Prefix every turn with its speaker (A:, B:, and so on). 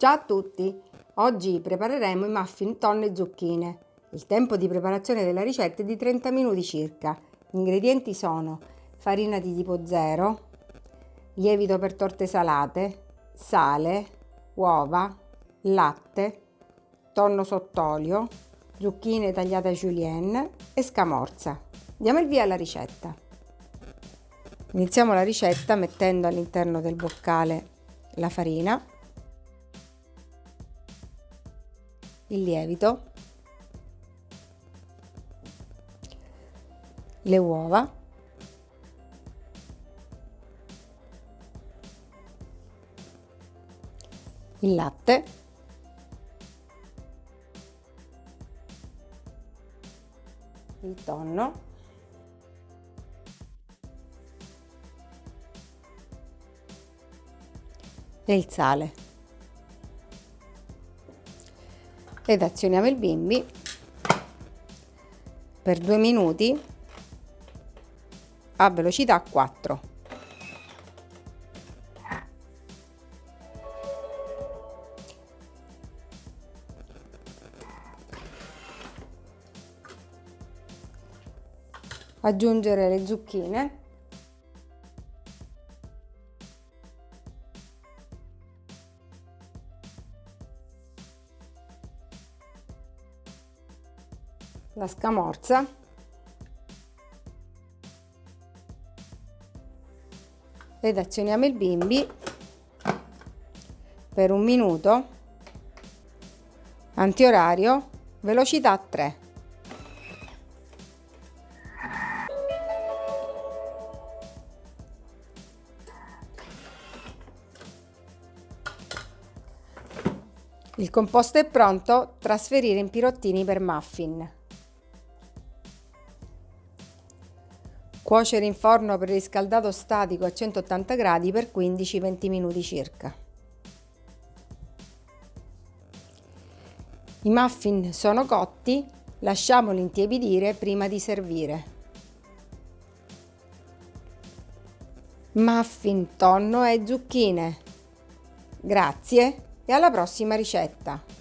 A: Ciao a tutti! Oggi prepareremo i muffin tonno e zucchine. Il tempo di preparazione della ricetta è di 30 minuti circa. Gli ingredienti sono farina di tipo 0, lievito per torte salate, sale, uova, latte, tonno sott'olio, zucchine tagliate a julienne e scamorza. Diamo il via alla ricetta. Iniziamo la ricetta mettendo all'interno del boccale la farina il lievito, le uova, il latte, il tonno, e il sale. Ed azioniamo il bimbi per due minuti a velocità 4 aggiungere le zucchine la scamorza ed azioniamo il bimbi per un minuto antiorario velocità 3 Il composto è pronto, trasferire in pirottini per muffin. Cuocere in forno preriscaldato statico a 180 gradi per 15-20 minuti circa. I muffin sono cotti, lasciamoli intiepidire prima di servire. Muffin, tonno e zucchine. Grazie e alla prossima ricetta!